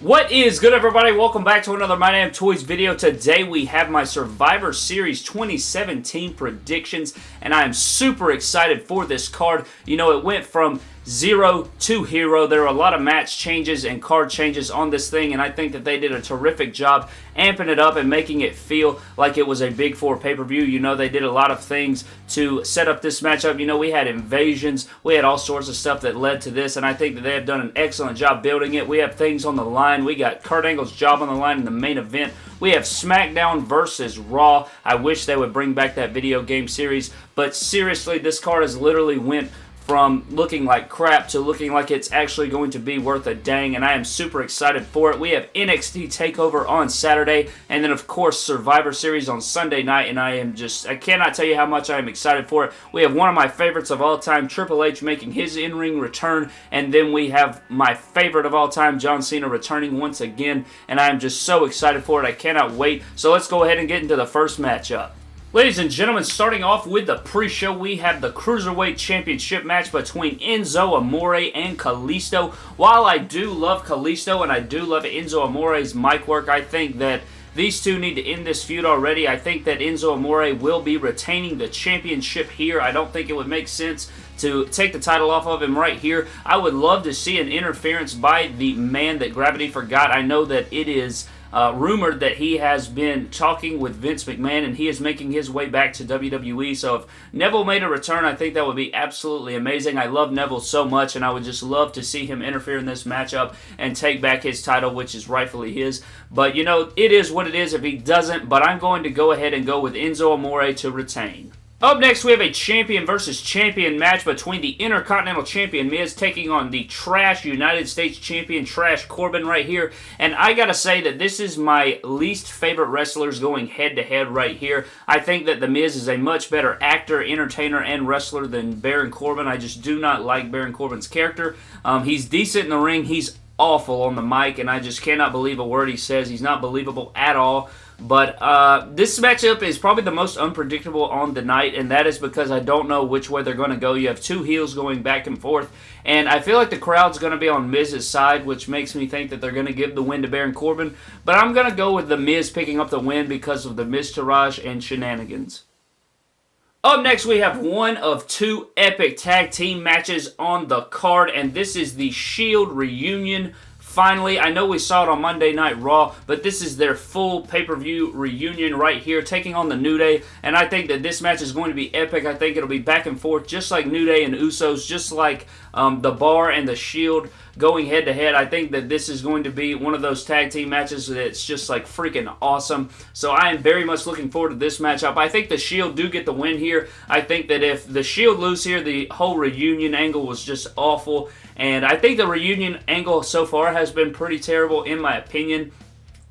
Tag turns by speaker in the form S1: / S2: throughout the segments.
S1: What is good everybody? Welcome back to another My Damn Toys video. Today we have my Survivor Series 2017 predictions and I am super excited for this card. You know, it went from zero to hero. There were a lot of match changes and card changes on this thing, and I think that they did a terrific job amping it up and making it feel like it was a Big Four pay-per-view. You know, they did a lot of things to set up this matchup. You know, we had invasions. We had all sorts of stuff that led to this, and I think that they have done an excellent job building it. We have things on the line. We got Kurt Angle's job on the line in the main event. We have SmackDown versus Raw. I wish they would bring back that video game series, but seriously, this card has literally went from looking like crap to looking like it's actually going to be worth a dang, and I am super excited for it. We have NXT TakeOver on Saturday, and then, of course, Survivor Series on Sunday night, and I am just, I cannot tell you how much I am excited for it. We have one of my favorites of all time, Triple H, making his in-ring return, and then we have my favorite of all time, John Cena, returning once again, and I am just so excited for it. I cannot wait. So let's go ahead and get into the first matchup. Ladies and gentlemen, starting off with the pre-show, we have the Cruiserweight Championship match between Enzo Amore and Kalisto. While I do love Kalisto and I do love Enzo Amore's mic work, I think that these two need to end this feud already. I think that Enzo Amore will be retaining the championship here. I don't think it would make sense to take the title off of him right here. I would love to see an interference by the man that Gravity forgot. I know that it is uh, rumored that he has been talking with Vince McMahon and he is making his way back to WWE. So if Neville made a return, I think that would be absolutely amazing. I love Neville so much and I would just love to see him interfere in this matchup and take back his title, which is rightfully his. But, you know, it is what it is if he doesn't. But I'm going to go ahead and go with Enzo Amore to retain. Up next, we have a champion versus champion match between the Intercontinental Champion Miz taking on the Trash United States Champion Trash Corbin right here. And I gotta say that this is my least favorite wrestlers going head-to-head -head right here. I think that The Miz is a much better actor, entertainer, and wrestler than Baron Corbin. I just do not like Baron Corbin's character. Um, he's decent in the ring. He's awful on the mic, and I just cannot believe a word he says. He's not believable at all. But uh, this matchup is probably the most unpredictable on the night, and that is because I don't know which way they're going to go. You have two heels going back and forth, and I feel like the crowd's going to be on Miz's side, which makes me think that they're going to give the win to Baron Corbin. But I'm going to go with the Miz picking up the win because of the Miztourage and shenanigans. Up next, we have one of two epic tag team matches on the card, and this is the Shield reunion Finally, I know we saw it on Monday Night Raw, but this is their full pay-per-view reunion right here, taking on the New Day, and I think that this match is going to be epic. I think it'll be back and forth, just like New Day and Usos, just like um, The Bar and The Shield going head-to-head. -head. I think that this is going to be one of those tag team matches that's just like freaking awesome. So I am very much looking forward to this matchup. I think The Shield do get the win here. I think that if The Shield lose here, the whole reunion angle was just awful, and I think the reunion angle so far has been pretty terrible in my opinion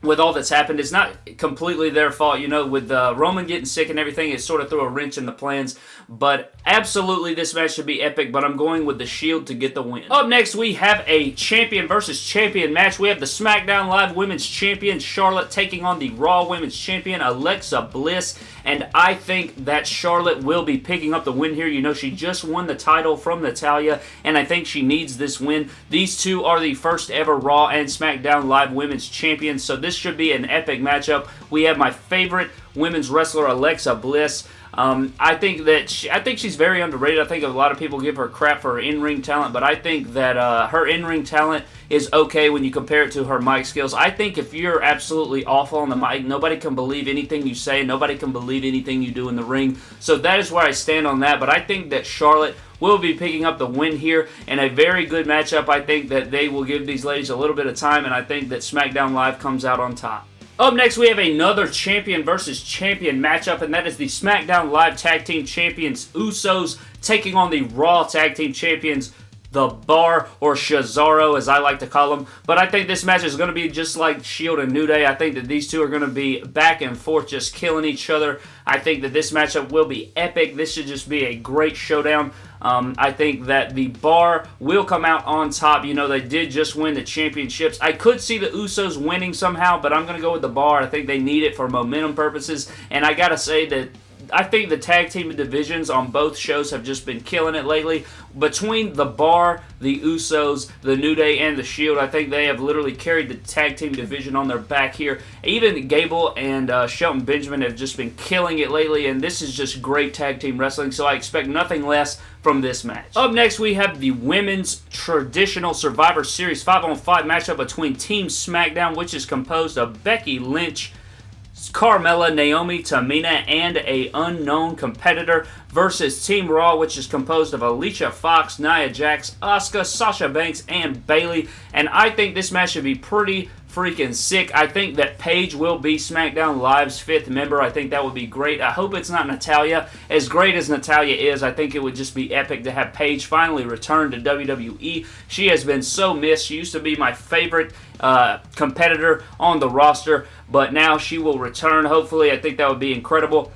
S1: with all that's happened. It's not completely their fault, you know, with uh, Roman getting sick and everything, it sort of threw a wrench in the plans. But absolutely, this match should be epic, but I'm going with the Shield to get the win. Up next, we have a champion versus champion match. We have the SmackDown Live Women's Champion, Charlotte, taking on the Raw Women's Champion, Alexa Bliss. And I think that Charlotte will be picking up the win here. You know, she just won the title from Natalya, and I think she needs this win. These two are the first ever Raw and SmackDown Live Women's Champions, so this should be an epic matchup. We have my favorite women's wrestler, Alexa Bliss. Um, I think that she, I think she's very underrated. I think a lot of people give her crap for her in-ring talent, but I think that uh, her in-ring talent is okay when you compare it to her mic skills. I think if you're absolutely awful on the mic, nobody can believe anything you say. Nobody can believe anything you do in the ring. So that is where I stand on that. But I think that Charlotte will be picking up the win here and a very good matchup. I think that they will give these ladies a little bit of time and I think that SmackDown Live comes out on top. Up next, we have another champion versus champion matchup, and that is the SmackDown Live Tag Team Champions Usos taking on the Raw Tag Team Champions the Bar, or Cesaro, as I like to call them. But I think this match is going to be just like Shield and New Day. I think that these two are going to be back and forth, just killing each other. I think that this matchup will be epic. This should just be a great showdown. Um, I think that the Bar will come out on top. You know, they did just win the championships. I could see the Usos winning somehow, but I'm going to go with the Bar. I think they need it for momentum purposes. And I got to say that I think the tag team divisions on both shows have just been killing it lately. Between the Bar, the Usos, the New Day, and the Shield, I think they have literally carried the tag team division on their back here. Even Gable and uh, Shelton Benjamin have just been killing it lately, and this is just great tag team wrestling, so I expect nothing less from this match. Up next, we have the Women's Traditional Survivor Series 5-on-5 matchup between Team SmackDown, which is composed of Becky Lynch, Carmella, Naomi, Tamina, and a unknown competitor versus Team Raw, which is composed of Alicia Fox, Nia Jax, Asuka, Sasha Banks, and Bayley. And I think this match should be pretty freaking sick. I think that Paige will be SmackDown Live's fifth member. I think that would be great. I hope it's not Natalya. As great as Natalya is, I think it would just be epic to have Paige finally return to WWE. She has been so missed. She used to be my favorite uh, competitor on the roster, but now she will return. Hopefully, I think that would be incredible.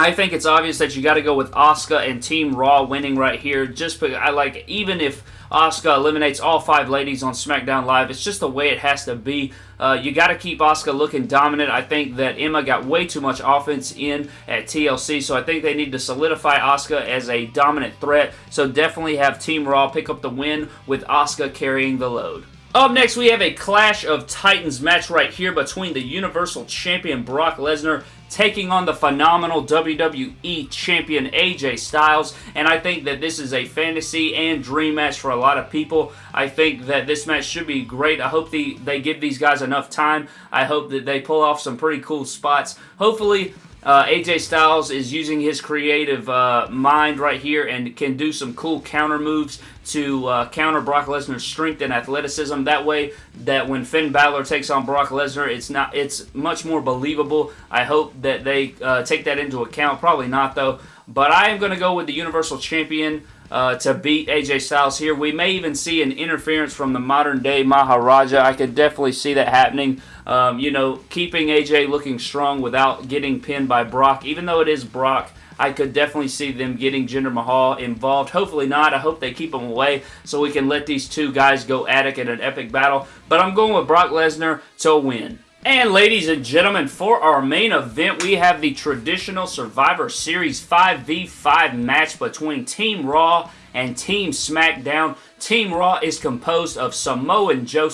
S1: I think it's obvious that you got to go with Asuka and Team Raw winning right here. Just I like even if Asuka eliminates all five ladies on SmackDown Live, it's just the way it has to be. Uh, you got to keep Asuka looking dominant. I think that Emma got way too much offense in at TLC, so I think they need to solidify Asuka as a dominant threat. So definitely have Team Raw pick up the win with Asuka carrying the load. Up next, we have a Clash of Titans match right here between the Universal Champion Brock Lesnar taking on the phenomenal WWE Champion AJ Styles, and I think that this is a fantasy and dream match for a lot of people. I think that this match should be great. I hope the, they give these guys enough time. I hope that they pull off some pretty cool spots. Hopefully, uh, AJ Styles is using his creative uh, mind right here and can do some cool counter moves to uh, counter Brock Lesnar's strength and athleticism. That way, that when Finn Balor takes on Brock Lesnar, it's not it's much more believable. I hope that they uh, take that into account. Probably not though. But I am going to go with the Universal Champion uh, to beat AJ Styles here. We may even see an interference from the modern day Maharaja. I could definitely see that happening. Um, you know, keeping AJ looking strong without getting pinned by Brock. Even though it is Brock, I could definitely see them getting Jinder Mahal involved. Hopefully not. I hope they keep him away so we can let these two guys go at it in an epic battle. But I'm going with Brock Lesnar to win. And ladies and gentlemen, for our main event, we have the traditional Survivor Series 5v5 match between Team Raw and Team SmackDown. Team Raw is composed of Samoa Joe,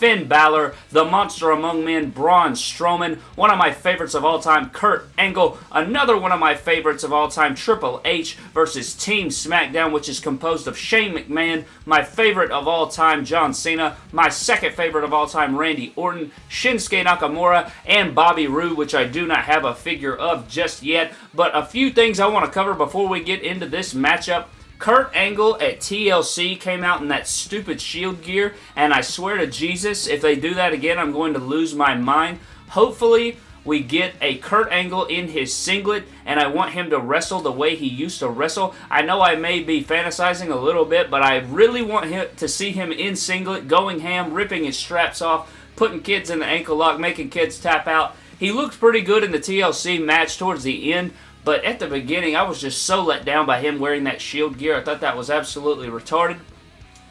S1: Finn Balor, the monster among men, Braun Strowman, one of my favorites of all time, Kurt Angle, another one of my favorites of all time, Triple H versus Team SmackDown, which is composed of Shane McMahon, my favorite of all time, John Cena, my second favorite of all time, Randy Orton, Shinsuke Nakamura, and Bobby Roode, which I do not have a figure of just yet. But a few things I want to cover before we get into this matchup. Kurt Angle at TLC came out in that stupid shield gear, and I swear to Jesus, if they do that again, I'm going to lose my mind. Hopefully, we get a Kurt Angle in his singlet, and I want him to wrestle the way he used to wrestle. I know I may be fantasizing a little bit, but I really want him to see him in singlet, going ham, ripping his straps off, putting kids in the ankle lock, making kids tap out. He looked pretty good in the TLC match towards the end, but at the beginning, I was just so let down by him wearing that shield gear. I thought that was absolutely retarded.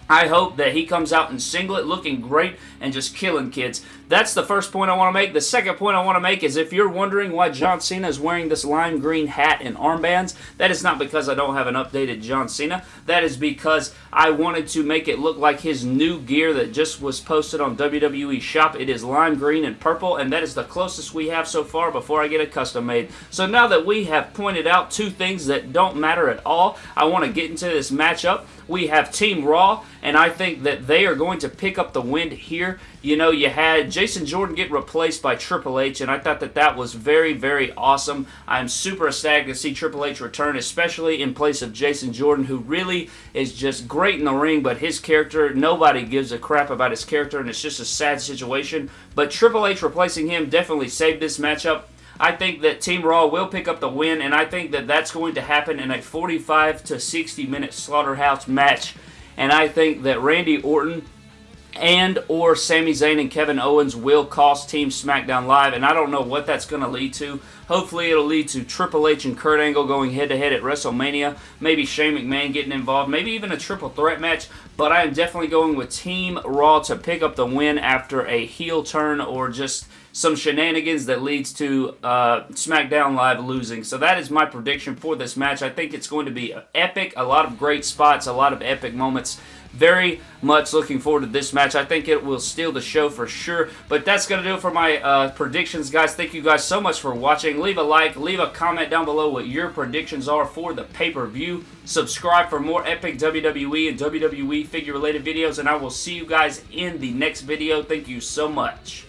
S1: I hope that he comes out in singlet looking great and just killing kids. That's the first point I want to make. The second point I want to make is if you're wondering why John Cena is wearing this lime green hat and armbands, that is not because I don't have an updated John Cena. That is because I wanted to make it look like his new gear that just was posted on WWE Shop. It is lime green and purple, and that is the closest we have so far before I get a custom made. So now that we have pointed out two things that don't matter at all, I want to get into this matchup. We have Team Raw, and I think that they are going to pick up the win here. You know, you had Jason Jordan get replaced by Triple H, and I thought that that was very, very awesome. I'm super ecstatic to see Triple H return, especially in place of Jason Jordan, who really is just great in the ring, but his character, nobody gives a crap about his character, and it's just a sad situation. But Triple H replacing him definitely saved this matchup. I think that Team Raw will pick up the win, and I think that that's going to happen in a 45 to 60 minute slaughterhouse match. And I think that Randy Orton and or Sami Zayn and Kevin Owens will cost Team SmackDown Live, and I don't know what that's going to lead to. Hopefully it'll lead to Triple H and Kurt Angle going head-to-head -head at WrestleMania, maybe Shane McMahon getting involved, maybe even a triple threat match, but I am definitely going with Team Raw to pick up the win after a heel turn or just some shenanigans that leads to uh, SmackDown Live losing. So that is my prediction for this match. I think it's going to be epic, a lot of great spots, a lot of epic moments. Very much looking forward to this match. I think it will steal the show for sure. But that's going to do it for my uh, predictions, guys. Thank you guys so much for watching. Leave a like, leave a comment down below what your predictions are for the pay-per-view. Subscribe for more epic WWE and WWE figure-related videos, and I will see you guys in the next video. Thank you so much.